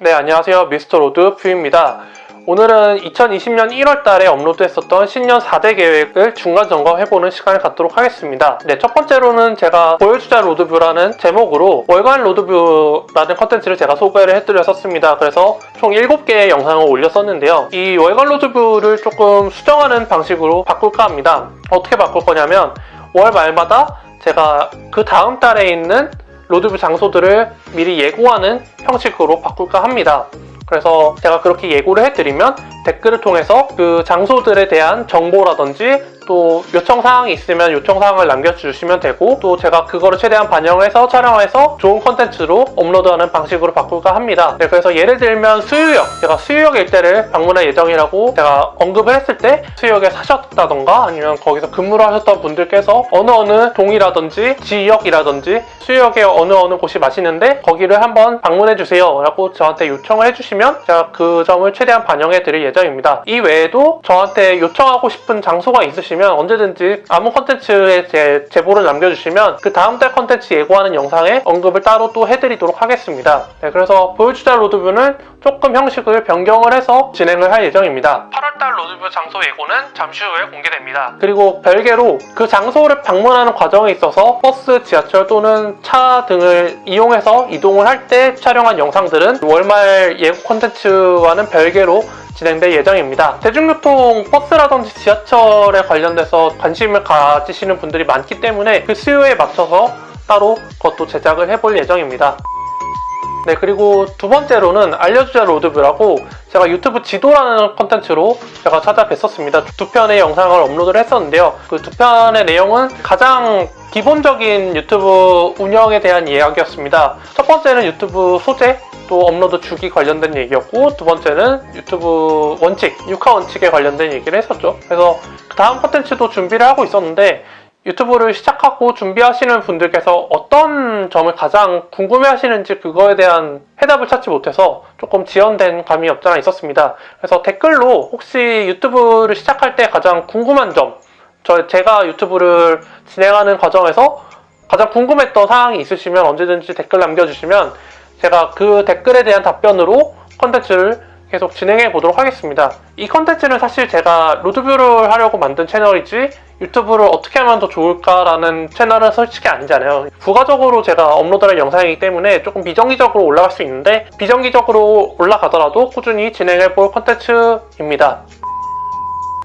네 안녕하세요. 미스터 로드 뷰입니다. 오늘은 2020년 1월달에 업로드했었던 신년 4대 계획을 중간 점검해보는 시간을 갖도록 하겠습니다. 네 첫 번째로는 제가 보여주자 로드뷰라는 제목으로 월간 로드뷰라는 컨텐츠를 제가 소개를 해드렸었습니다. 그래서 총 7개의 영상을 올렸었는데요. 이 월간 로드뷰를 조금 수정하는 방식으로 바꿀까 합니다. 어떻게 바꿀 거냐면 월 말마다 제가 그 다음 달에 있는 로드뷰 장소들을 미리 예고하는 형식으로 바꿀까 합니다. 그래서 제가 그렇게 예고를 해드리면 댓글을 통해서 그 장소들에 대한 정보라든지 또 요청사항이 있으면 요청사항을 남겨주시면 되고 또 제가 그거를 최대한 반영해서 촬영해서 좋은 컨텐츠로 업로드하는 방식으로 바꿀까 합니다. 네, 그래서 예를 들면 수유역 제가 수유역 일대를 방문할 예정이라고 제가 언급을 했을 때 수유역에 사셨다던가 아니면 거기서 근무를 하셨던 분들께서 어느 어느 동이라든지 지역이라든지 수유역에 어느 어느 곳이 맛있는데 거기를 한번 방문해 주세요 라고 저한테 요청을 해주시면 제가 그 점을 최대한 반영해 드릴 예정입니다. 이 외에도 저한테 요청하고 싶은 장소가 있으시면 언제든지 아무 컨텐츠에 제 제보를 남겨주시면 그 다음 달 컨텐츠 예고하는 영상에 언급을 따로 또 해드리도록 하겠습니다. 네, 그래서 보여주자 로드뷰는 조금 형식을 변경을 해서 진행을 할 예정입니다. 8월달 로드뷰 장소 예고는 잠시 후에 공개됩니다. 그리고 별개로 그 장소를 방문하는 과정에 있어서 버스, 지하철 또는 차 등을 이용해서 이동을 할 때 촬영한 영상들은 월말 예고 콘텐츠와는 별개로 진행될 예정입니다. 대중교통 버스라든지 지하철에 관련돼서 관심을 가지시는 분들이 많기 때문에 그 수요에 맞춰서 따로 그것도 제작을 해볼 예정입니다. 네 그리고 두 번째로는 알려주자 로드뷰라고 제가 유튜브 지도라는 컨텐츠로 제가 찾아뵀었습니다. 두 편의 영상을 업로드를 했었는데요. 그 두 편의 내용은 가장 기본적인 유튜브 운영에 대한 이야기였습니다. 첫 번째는 유튜브 소재 또 업로드 주기 관련된 얘기였고 두 번째는 유튜브 원칙, 육하 원칙에 관련된 얘기를 했었죠. 그래서 그 다음 컨텐츠도 준비를 하고 있었는데 유튜브를 시작하고 준비하시는 분들께서 어떤 점을 가장 궁금해 하시는지 그거에 대한 해답을 찾지 못해서 조금 지연된 감이 없잖아 있었습니다. 그래서 댓글로 혹시 유튜브를 시작할 때 가장 궁금한 점, 저 제가 유튜브를 진행하는 과정에서 가장 궁금했던 사항이 있으시면 언제든지 댓글 남겨주시면 제가 그 댓글에 대한 답변으로 컨텐츠를 계속 진행해 보도록 하겠습니다. 이 컨텐츠는 사실 제가 로드뷰를 하려고 만든 채널이지 유튜브를 어떻게 하면 더 좋을까라는 채널은 솔직히 아니잖아요. 부가적으로 제가 업로드할 영상이기 때문에 조금 비정기적으로 올라갈 수 있는데 비정기적으로 올라가더라도 꾸준히 진행해 볼 컨텐츠입니다.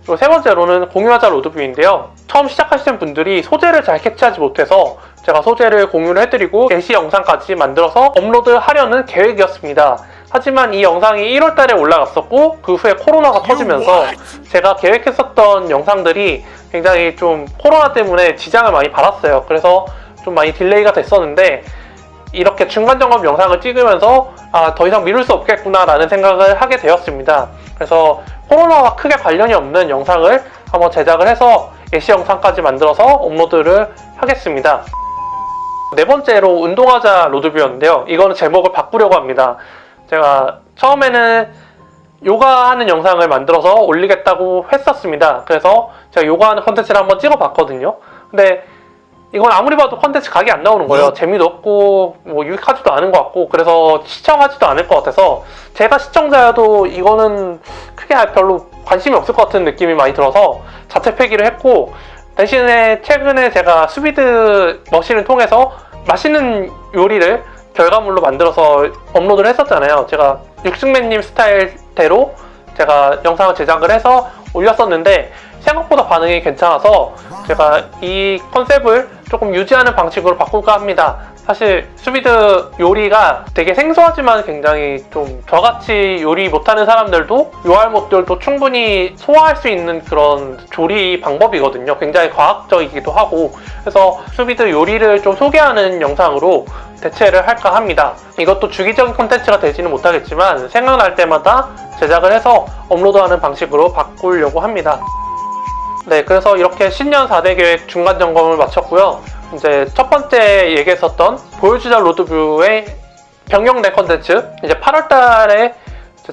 그리고 세 번째로는 공유하자 로드뷰인데요. 처음 시작하시는 분들이 소재를 잘 캐치하지 못해서 제가 소재를 공유를 해드리고 게시 영상까지 만들어서 업로드하려는 계획이었습니다. 하지만 이 영상이 1월달에 올라갔었고 그 후에 코로나가 터지면서 제가 계획했었던 영상들이 굉장히 좀 코로나 때문에 지장을 많이 받았어요. 그래서 좀 많이 delay가 됐었는데 이렇게 중간 점검 영상을 찍으면서 아, 더 이상 미룰 수 없겠구나 라는 생각을 하게 되었습니다. 그래서 코로나와 크게 관련이 없는 영상을 한번 제작을 해서 예시 영상까지 만들어서 업로드를 하겠습니다. 네 번째로 운동하자 로드뷰였는데요. 이거는 제목을 바꾸려고 합니다. 제가 처음에는 요가하는 영상을 만들어서 올리겠다고 했었습니다. 그래서 제가 요가하는 컨텐츠를 한번 찍어봤거든요. 근데 이건 아무리 봐도 컨텐츠 각이 안 나오는 거예요. 재미도 없고 뭐 유익하지도 않은 것 같고 그래서 시청하지도 않을 것 같아서 제가 시청자여도 이거는 크게 별로 관심이 없을 것 같은 느낌이 많이 들어서 자체 폐기를 했고 대신에 최근에 제가 수비드 머신을 통해서 맛있는 요리를 결과물로 만들어서 업로드를 했었잖아요. 제가 육식맨님 스타일대로 제가 영상을 제작을 해서 올렸었는데 생각보다 반응이 괜찮아서 제가 이 컨셉을 조금 유지하는 방식으로 바꿀까 합니다. 사실 수비드 요리가 되게 생소하지만 굉장히 좀 저같이 요리 못하는 사람들도 요알못들도 충분히 소화할 수 있는 그런 조리 방법이거든요. 굉장히 과학적이기도 하고 그래서 수비드 요리를 좀 소개하는 영상으로 대체를 할까 합니다. 이것도 주기적인 콘텐츠가 되지는 못하겠지만 생각날 때마다 제작을 해서 업로드하는 방식으로 바꾸려고 합니다. 네, 그래서 이렇게 신년 4대 계획 중간 점검을 마쳤고요. 이제 첫 번째 얘기했었던 보여주자 로드뷰의 변경된 컨텐츠 이제 8월 달에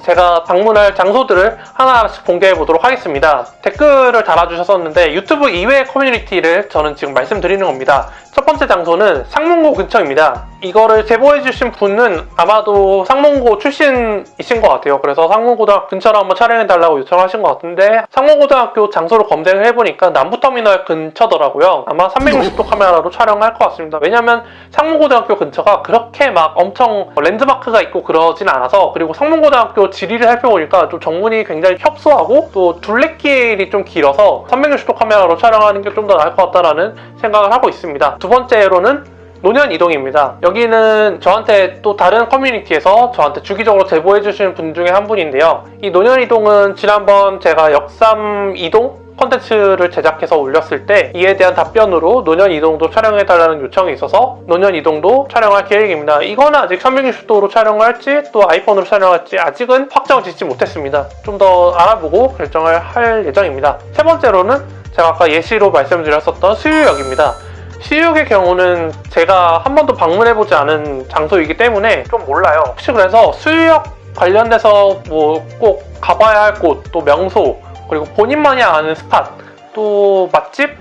제가 방문할 장소들을 하나하나씩 공개해 보도록 하겠습니다. 댓글을 달아주셨었는데 유튜브 이외의 커뮤니티를 저는 지금 말씀드리는 겁니다. 첫 번째 장소는 상문고 근처입니다. 이거를 제보해주신 분은 아마도 상문고 출신이신 것 같아요. 그래서 상문고등학교 근처로 한번 촬영해달라고 요청하신 것 같은데 상문고등학교 장소를 검색을 해보니까 남부터미널 근처더라고요. 아마 360도 카메라로 촬영할 것 같습니다. 왜냐면 상문고등학교 근처가 그렇게 막 엄청 랜드마크가 있고 그러진 않아서 그리고 상문고등학교 지리를 살펴보니까 좀 정문이 굉장히 협소하고 또 둘레길이 좀 길어서 360도 카메라로 촬영하는 게 좀 더 나을 것 같다라는 생각을 하고 있습니다. 두 번째로는 논현 이동입니다. 여기는 저한테 또 다른 커뮤니티에서 저한테 주기적으로 제보해 주시는 분 중에 한 분인데요. 이 논현 이동은 지난번 제가 역삼 이동 컨텐츠를 제작해서 올렸을 때 이에 대한 답변으로 논현 이동도 촬영해달라는 요청이 있어서 논현 이동도 촬영할 계획입니다. 이거는 아직 360도로 촬영할지 또 아이폰으로 촬영할지 아직은 확정 짓지 못했습니다. 좀 더 알아보고 결정을 할 예정입니다. 세 번째로는 제가 아까 예시로 말씀드렸었던 수유역입니다. 시육의 경우는 제가 한 번도 방문해보지 않은 장소이기 때문에 좀 몰라요. 혹시 그래서 수유역 관련돼서 뭐 꼭 가봐야 할 곳, 또 명소, 그리고 본인만이 아는 스팟, 또 맛집,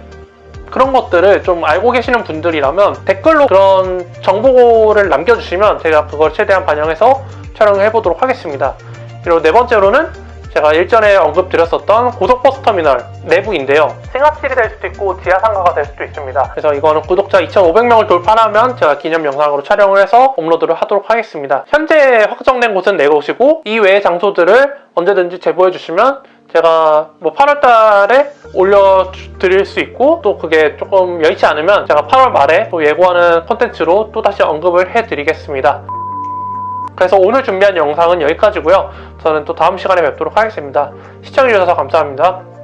그런 것들을 좀 알고 계시는 분들이라면 댓글로 그런 정보를 남겨주시면 제가 그걸 최대한 반영해서 촬영을 해보도록 하겠습니다. 그리고 네 번째로는 제가 일전에 언급드렸었던 고속버스 터미널 내부인데요. 승합실이 될 수도 있고 지하상가가 될 수도 있습니다. 그래서 이거는 구독자 2,500명을 돌파하면 제가 기념 영상으로 촬영을 해서 업로드를 하도록 하겠습니다. 현재 확정된 곳은 네 곳이고 이 외의 장소들을 언제든지 제보해 주시면 제가 뭐 8월 달에 올려드릴 수 있고 또 그게 조금 여의치 않으면 제가 8월 말에 또 예고하는 콘텐츠로 또 다시 언급을 해드리겠습니다. 그래서 오늘 준비한 영상은 여기까지고요. 저는 또 다음 시간에 뵙도록 하겠습니다. 시청해주셔서 감사합니다.